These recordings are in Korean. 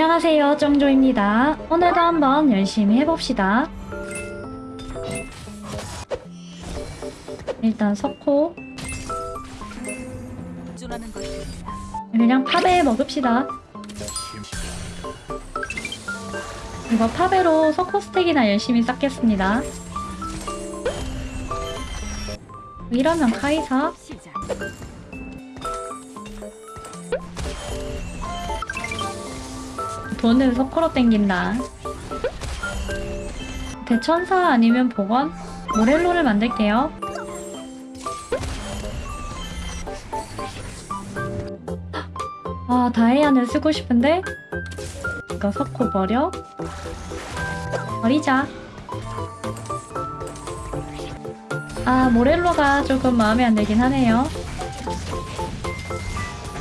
안녕하세요 정조입니다. 오늘도 한번 열심히 해봅시다. 일단 석호. 그냥 파베 먹읍시다. 이거 파베로 석호 스택이나 열심히 쌓겠습니다. 이러면 카이사 돈은 석호로 땡긴다. 대천사 아니면 복원? 모렐로를 만들게요. 아, 다이아는 쓰고 싶은데? 이거 석호 버려? 버리자. 아, 모렐로가 조금 마음에 안 들긴 하네요.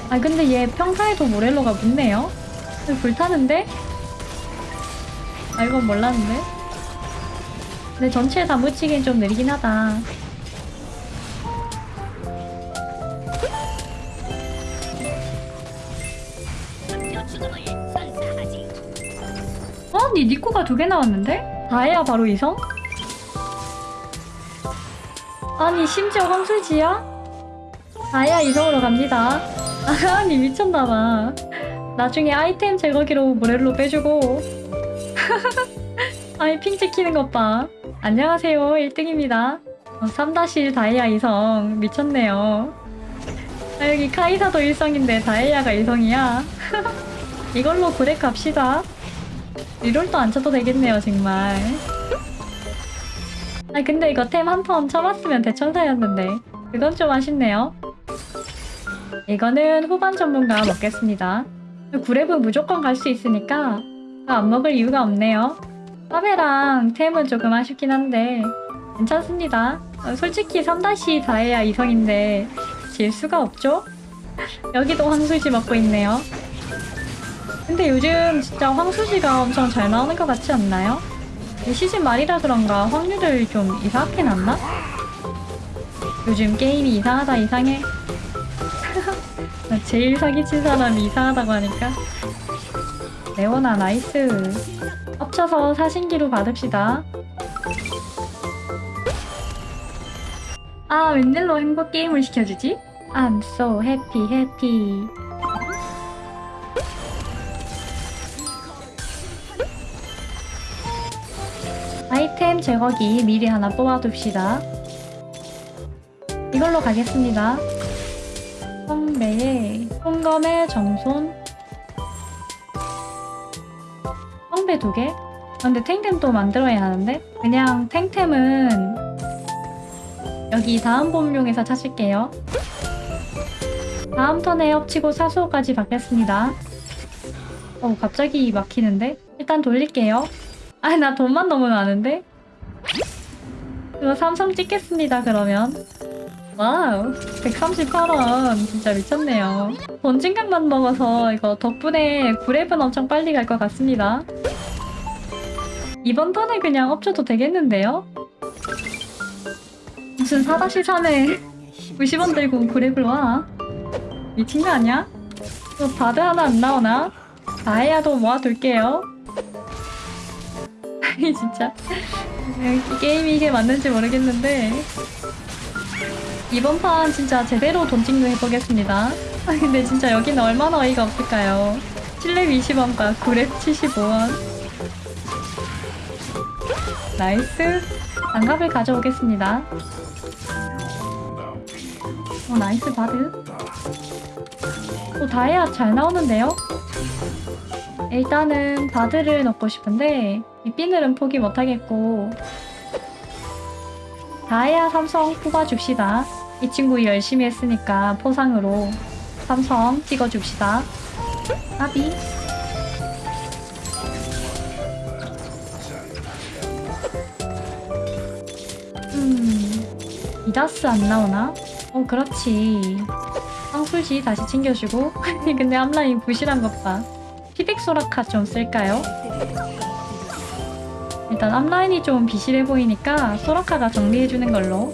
아, 근데 얘 평타에도 모렐로가 묻네요? 불타는데? 아 이건 몰랐는데? 근데 전체에 다 묻히긴 좀 느리긴 하다 어? 니 니코가 두 개 나왔는데? 다해야 바로 이성? 아니 심지어 황술지야? 다해야 이성으로 갑니다 아니 미쳤나봐 나중에 아이템 제거기로 모렐로 빼주고. 아이 핑 찍히는 것봐. 안녕하세요. 1등입니다. 어, 3-1 다이아 이성. 미쳤네요. 아, 여기 카이사도 일성인데 다이아가 이성이야? 이걸로 구렉 갑시다. 리롤도 안 쳐도 되겠네요 정말. 아 근데 이거 템 한턴 쳐봤으면 대천사였는데. 그건 좀 아쉽네요. 이거는 후반 전문가 먹겠습니다 구랩은 무조건 갈 수 있으니까 안 먹을 이유가 없네요. 파베랑 템은 조금 아쉽긴 한데 괜찮습니다. 어, 솔직히 3다시 다해야 이성인데 질 수가 없죠? 여기도 황수지 먹고 있네요. 근데 요즘 진짜 황수지가 엄청 잘 나오는 것 같지 않나요? 이 시즌 말이라 그런가 확률을 좀 이상하게 났나? 요즘 게임이 이상하다 이상해. 나 제일 사기친 사람이 이상하다고 하니까. 레오나 nice. 합쳐서 사신기로 받읍시다. 아 웬일로 행복 게임을 시켜주지? I'm so happy happy. 아이템 제거기 미리 하나 뽑아둡시다. 이걸로 가겠습니다 성배에 홍검의 정손 성배 두 개? 아, 근데 탱템 또 만들어야 하는데? 그냥 탱템은 여기 다음 봄용에서 찾을게요 다음 턴에 엎치고 사수호까지 받겠습니다 어 갑자기 막히는데? 일단 돌릴게요 아나 돈만 너무 많은데? 이거 삼성 찍겠습니다 그러면 wow 138원. 진짜 미쳤네요. 본진강만 먹어서 이거 덕분에 9렙은 엄청 빨리 갈 것 같습니다. 이번 턴에 그냥 업줘도 되겠는데요? 무슨 4-3에 90원 들고 9렙을 와? 미친 거 아니야? 또 바드 하나 안 나오나? 다이아도 모아둘게요. 아니 진짜. 이 게임이 이게 맞는지 모르겠는데 이번 판 진짜 제대로 돈 찍는 해보겠습니다. 아 근데 진짜 여기는 얼마나 어이가 없을까요? 7렙 20원과 9렙 75원. nice. 장갑을 가져오겠습니다. 어 nice 바드. 오 다이아 잘 나오는데요? 일단은 바드를 넣고 싶은데 이 비늘은 포기 못하겠고 다이아 삼성 뽑아줍시다. 이 친구 열심히 했으니까 포상으로 삼성 찍어줍시다. 아비. 음, 이다스 안 나오나? 어, 그렇지. 황술지 다시 챙겨주고. 근데 앞라인 부실한 것 봐. 피백 소라카 좀 쓸까요? 일단 앞라인이 좀 비실해 보이니까 소라카가 정리해주는 걸로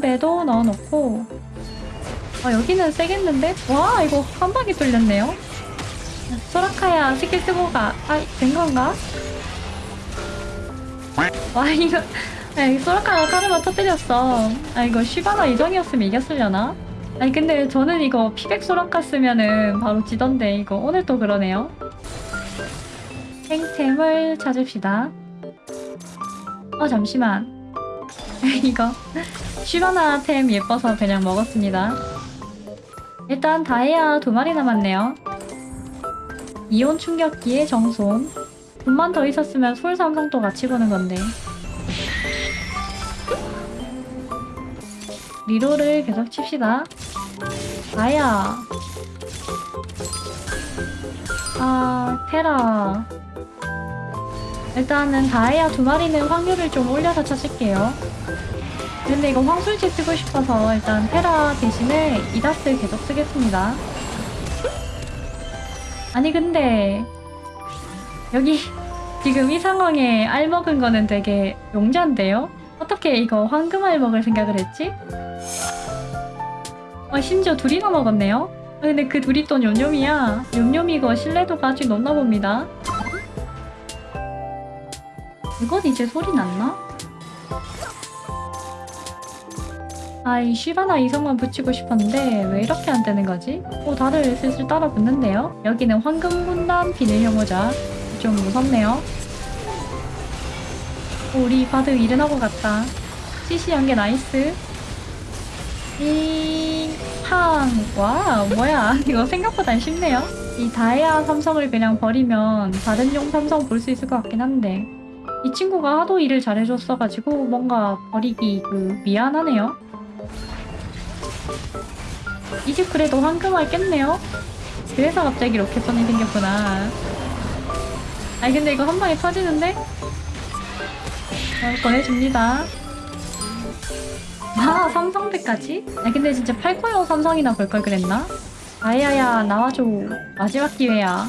성배도 넣어놓고 아 여기는 세겠는데? 와 이거 한 방에 뚫렸네요 소라카야 스킬 쓰고 가. 아, 된 건가? 와, 이거. 야, 소라카가 카르마 터뜨렸어. 아, 이거 쉬바나 이정이었으면 이겼으려나? 아니, 근데 저는 이거 피백 소라카 쓰면은 바로 지던데, 이거 오늘 또 그러네요. 탱템을 찾읍시다. 어, 잠시만. 이거. 쉬바나 템 예뻐서 그냥 먹었습니다. 일단 다이아 두 마리 남았네요. 이온 충격기의 정손. 돈만 더 있었으면 솔 삼성도 같이 보는 건데. 리로를 계속 칩시다. 다이아. 아, 테라. 일단은 다이아 두 마리는 확률을 좀 올려서 찾을게요. 근데 이거 황술지 쓰고 싶어서 일단 테라 대신에 이다스 계속 쓰겠습니다. 아니 근데 여기 지금 이 상황에 알 먹은 거는 되게 용자인데요? 어떻게 이거 황금알 먹을 생각을 했지? 아 심지어 둘이나 먹었네요? 아 근데 그 둘이 또 뇸뇸이야 뇸뇸 이거 신뢰도가 아직 높나 봅니다 이건 이제 소리 났나? 아이 쉬바나 이성만 붙이고 싶었는데 왜 이렇게 안 되는 거지? 오 다들 슬슬 따라 붙는데요? 여기는 황금 군단 비닐 혐오자. 좀 무섭네요. 오, 우리 바드 일어나고 갔다. CC 연계 nice. 이팡. 와 뭐야? 이거 생각보단 쉽네요. 이 다이아 삼성을 그냥 버리면 다른 용 삼성 볼 수 있을 것 같긴 한데. 이 친구가 하도 일을 잘해줬어가지고 뭔가 버리기 그 미안하네요 이집 그래도 황금알 깼네요? 그래서 갑자기 로켓선이 생겼구나. 아니 근데 이거 한 방에 터지는데? 어, 꺼내줍니다. 아 삼성대까지? 아니 근데 진짜 8코용 삼성이나 볼 걸 그랬나? 아야야 나와줘. 마지막 기회야.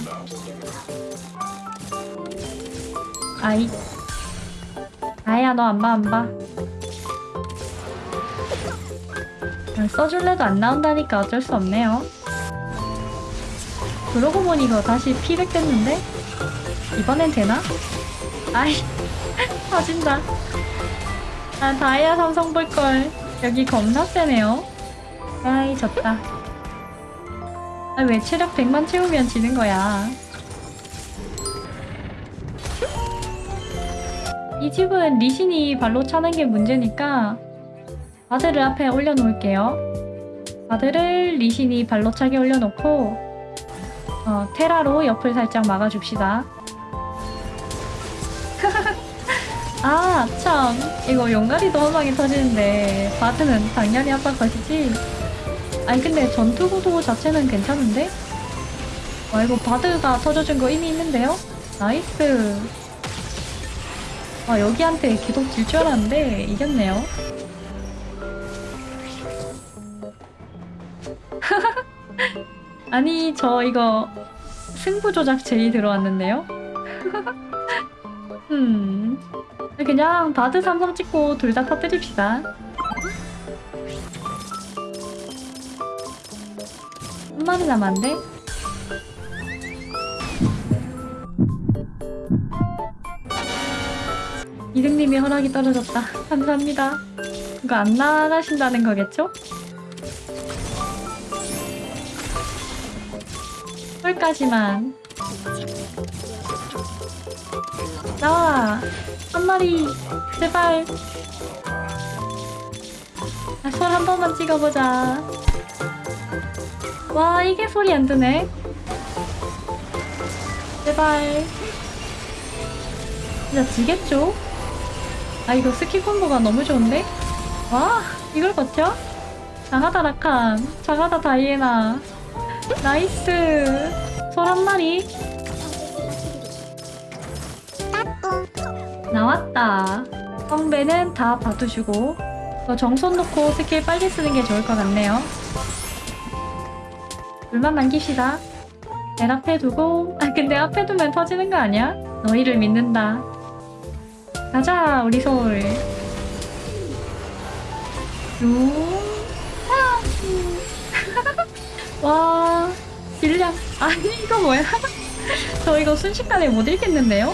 아이. 아야 너 안 봐 안봐 써줄래도 안 나온다니까 어쩔 수 없네요. 그러고 보니 이거 다시 피백 됐는데? 이번엔 되나? 아이 터진다. 아 다이아 삼성 볼걸. 여기 겁나 세네요. 아이 졌다. 아 왜 체력 100만 채우면 지는 거야? 이 집은 리신이 발로 차는 게 문제니까 바드를 앞에 올려놓을게요 바드를 리신이 발로 차게 올려놓고 어, 테라로 옆을 살짝 막아줍시다 아, 참. 이거 용가리도 한 방에 터지는데 바드는 당연히 한방 것이지. 아니 근데 전투 구도 자체는 괜찮은데? 와 이거 바드가 터져준 거 이미 있는데요? nice. 와 여기한테 계속 질줄 알았는데 이겼네요. 아니 저 이거 승부 조작 제의 들어왔는데요? 음. 그냥 바드 삼성 찍고 둘 다 터뜨립시다. 한 마리 남았는데? 이등님이 허락이 떨어졌다. 감사합니다. 이거 안 나가신다는 거겠죠? 홀까지만. 나와! 한 마리! 제발! 아, 솔한 번만 찍어보자. 와, 이게 소리 안 드네. 제발. 진짜 지겠죠? 아, 이거 스킬 콤보가 너무 좋은데? 와, 이걸 버텨? 장하다 라칸, 장하다 다이애나. nice. 솔 한 마리. 나왔다. 성배는 다 봐두시고 저 정손 놓고 스킬 빨리 쓰는 게 좋을 것 같네요. 물만 남깁시다. 내 앞에 두고 아 근데 앞에 두면 터지는 거 아니야? 너희를 믿는다. 가자 우리 솔. 쭉. 와 딜량. 아니, 이거 뭐야? 저 이거 순식간에 못 읽겠는데요?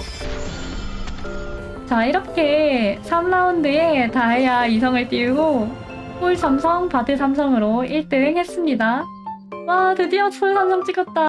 자, 이렇게 3라운드에 다이아 2성을 띄우고 폴 삼성, 바드 삼성으로 1등 했습니다. 와, 드디어 폴 삼성 찍었다.